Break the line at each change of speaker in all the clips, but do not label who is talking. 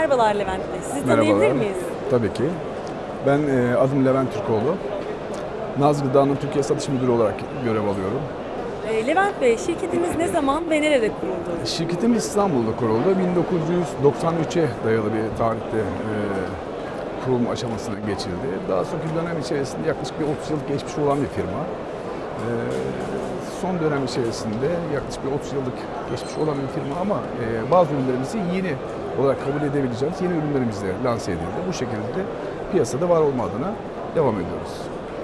Merhabalar Levent Bey. Sizi
Merhabalar.
tanıyabilir miyiz?
Tabii ki. Ben e, adım Levent Türkoğlu. Naz Gıda'nın Türkiye Satış Müdürü olarak görev alıyorum.
Ee, Levent Bey, şirketiniz ne zaman ve nerede kuruldu?
Şirketim İstanbul'da kuruldu. 1993'e dayalı bir tarihte e, kurulum aşamasına geçildi. Daha sonraki dönem içerisinde yaklaşık bir 30 yıllık geçmiş olan bir firma. E, son dönem içerisinde yaklaşık bir 30 yıllık geçmiş olan bir firma ama e, bazı ürünlerimizi yeni olarak kabul edebileceğimiz yeni ürünlerimizle lanse edildi. Bu şekilde de piyasada var olma adına devam ediyoruz.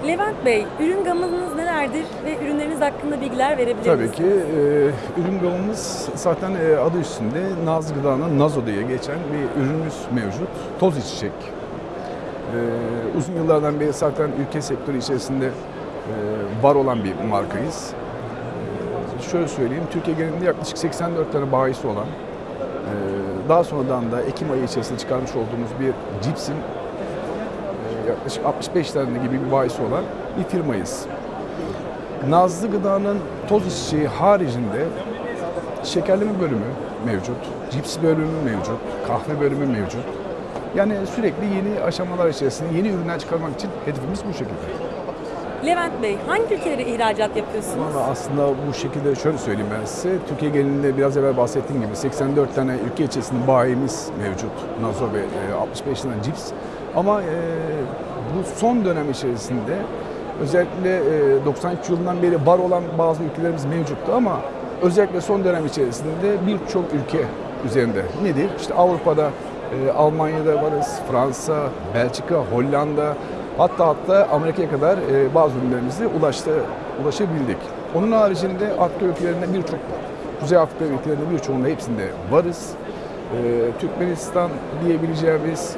Levent Bey, ürün gamınız nelerdir ve ürünleriniz hakkında bilgiler verebilir
Tabii
misiniz?
ki e, ürün gamımız zaten e, adı üstünde Naz Gıda'nın Nazo diye geçen bir ürünümüz mevcut. Toz içecek. E, uzun yıllardan beri zaten ülke sektörü içerisinde e, var olan bir markayız. E, şöyle söyleyeyim, Türkiye genelinde yaklaşık 84 tane bayisi olan, e, daha sonradan da Ekim ayı içerisinde çıkarmış olduğumuz bir cipsin e, yaklaşık 65 tane gibi bir bayisi olan bir firmayız. Nazlı Gıda'nın toz içeceği haricinde şekerleme bölümü mevcut, cips bölümü mevcut, kahve bölümü mevcut. Yani sürekli yeni aşamalar içerisinde yeni ürünler çıkarmak için hedefimiz bu şekilde.
Levent Bey, hangi ülkelere ihracat yapıyorsunuz?
Valla aslında bu şekilde şöyle söyleyeyim ben size. Türkiye genelinde biraz evvel bahsettiğim gibi 84 tane ülke içerisinde bayimiz mevcut. Nazo ve e, 65 tane cips. Ama e, bu son dönem içerisinde özellikle e, 93 yılından beri var olan bazı ülkelerimiz mevcuttu ama özellikle son dönem içerisinde birçok ülke üzerinde. Nedir? İşte Avrupa'da, e, Almanya'da varız, Fransa, Belçika, Hollanda, Hatta hatta Amerika'ya kadar e, bazı ürünlerimizle ulaştı, ulaşabildik. Onun haricinde Afrika ülkelerinde birçok, Kuzey Afrika ülkelerinde birçoğunda hepsinde varız. E, Türkmenistan diyebileceğimiz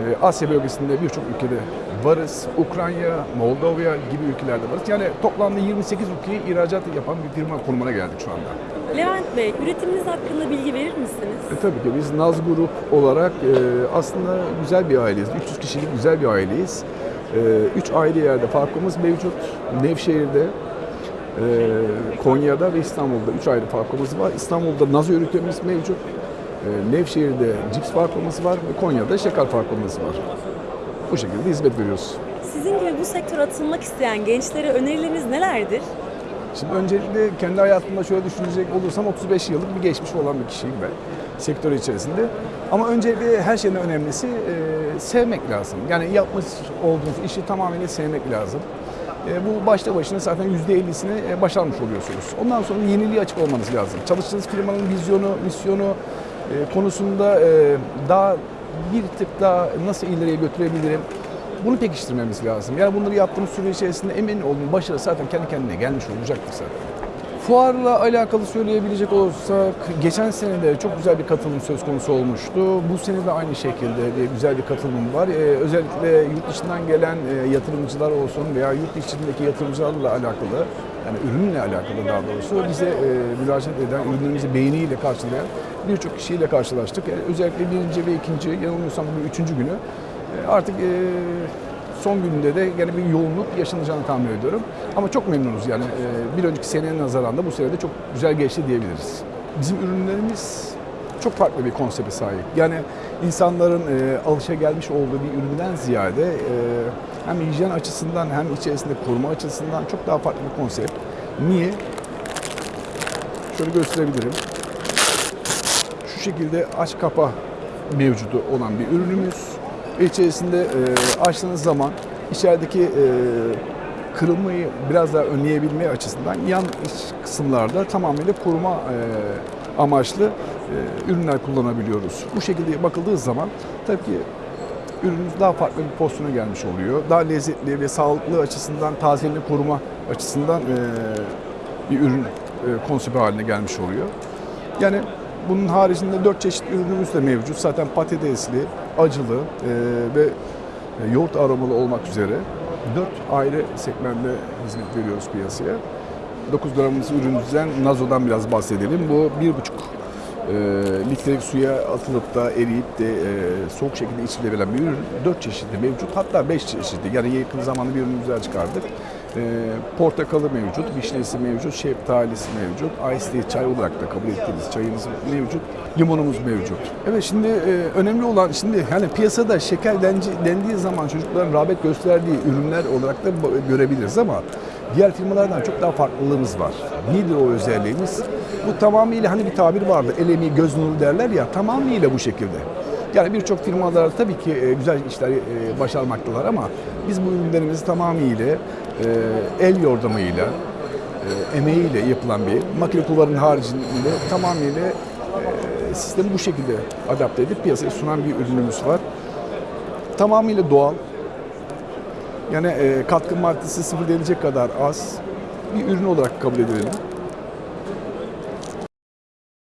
e, Asya bölgesinde birçok ülkede varız. Ukrayna, Moldova gibi ülkelerde varız. Yani toplamda 28 ülkeye ihracat yapan bir firma konumuna geldik şu anda.
Levent Bey, üretiminiz hakkında bilgi verir misiniz?
E, tabii ki biz Naz Grup olarak e, aslında güzel bir aileyiz. 300 kişilik güzel bir aileyiz. E, üç ayrı yerde farkımız mevcut. Nevşehir'de, e, Konya'da ve İstanbul'da üç ayrı farkımız var. İstanbul'da Naz ürünlerimiz mevcut. E, Nevşehir'de cips farkımız var ve Konya'da şeker farkımız var. Bu şekilde hizmet veriyoruz.
Sizin gibi bu sektöre atılmak isteyen gençlere önerileriniz nelerdir?
Şimdi öncelikle kendi hayatımda şöyle düşünecek olursam 35 yıllık bir geçmiş olan bir kişiyim ben sektör içerisinde. Ama öncelikle her şeyden önemlisi e, sevmek lazım. Yani yapmış olduğunuz işi tamamıyla sevmek lazım. E, bu başta başına zaten %50'sini e, başarmış oluyorsunuz. Ondan sonra yeniliğe açık olmanız lazım. Çalıştığınız firmanın vizyonu, misyonu e, konusunda e, daha bir tık daha nasıl ileriye götürebilirim bunu pekiştirmemiz lazım. Yani bunları yaptığımız süre içerisinde emin olun başarı zaten kendi kendine gelmiş olacaktır zaten. Fuarla alakalı söyleyebilecek olursak geçen sene de çok güzel bir katılım söz konusu olmuştu. Bu sene de aynı şekilde güzel bir katılım var. Ee, özellikle yurt dışından gelen e, yatırımcılar olsun veya yurt içindeki yatırımcılarla alakalı yani ürünle alakalı daha doğrusu bize e, müracaat eden, ürünlerimizi beğeniyle karşılayan birçok kişiyle karşılaştık. E, özellikle birinci ve ikinci, yanılmıyorsam bu üçüncü günü artık e, son gününde de gene bir yoğunluk yaşanacağını tahmin ediyorum. Ama çok memnunuz yani e, bir önceki seneye nazaran da bu sene de çok güzel geçti diyebiliriz. Bizim ürünlerimiz çok farklı bir konsepte sahip. Yani insanların e, alışa gelmiş olduğu bir üründen ziyade e, hem hijyen açısından hem içerisinde koruma açısından çok daha farklı bir konsept. Niye? Şöyle gösterebilirim. Şu şekilde aç kapa mevcudu olan bir ürünümüz. İçerisinde e, açtığınız zaman içerideki e, kırılmayı biraz daha önleyebilme açısından yan kısımlarda tamamıyla koruma e, amaçlı e, ürünler kullanabiliyoruz. Bu şekilde bakıldığı zaman tabii ki ürünümüz daha farklı bir pozisyona gelmiş oluyor. Daha lezzetli ve sağlıklı açısından, tazeliğini koruma açısından e, bir ürün e, konsepti haline gelmiş oluyor. Yani bunun haricinde dört çeşit ürünümüz de mevcut. Zaten patatesli, acılı e, ve e, yoğurt aromalı olmak üzere dört ayrı segmentte hizmet veriyoruz piyasaya. 9 gramımız ürünümüzden, Nazo'dan biraz bahsedelim. Bu bir buçuk e, litrelik suya atılıp da eriyip de e, soğuk şekilde içilebilen bir ürün. 4 çeşitli mevcut hatta 5 çeşitli. Yani yakın zamanda bir ürünümüz daha çıkardık. E, portakalı mevcut, vişnesi mevcut, şeftalisi mevcut, ice tea çay olarak da kabul ettiğimiz çayımız mevcut, limonumuz mevcut. Evet şimdi e, önemli olan şimdi hani piyasada şeker denci- dendiği zaman çocukların rağbet gösterdiği ürünler olarak da görebiliriz ama diğer firmalardan çok daha farklılığımız var. Nedir o özelliğimiz? Bu tamamıyla hani bir tabir vardı, el emeği göz nuru derler ya tamamıyla bu şekilde. Yani birçok firmalar tabii ki e, güzel işler e, başarmaktalar ama biz bu ürünlerimizi tamamıyla e, el yordamıyla, emeğiyle yapılan bir makine kulvarının haricinde tamamıyla sistemi bu şekilde adapte edip piyasaya sunan bir ürünümüz var. Tamamıyla doğal. Yani katkı maddesi sıfır denilecek kadar az bir ürün olarak kabul edelim.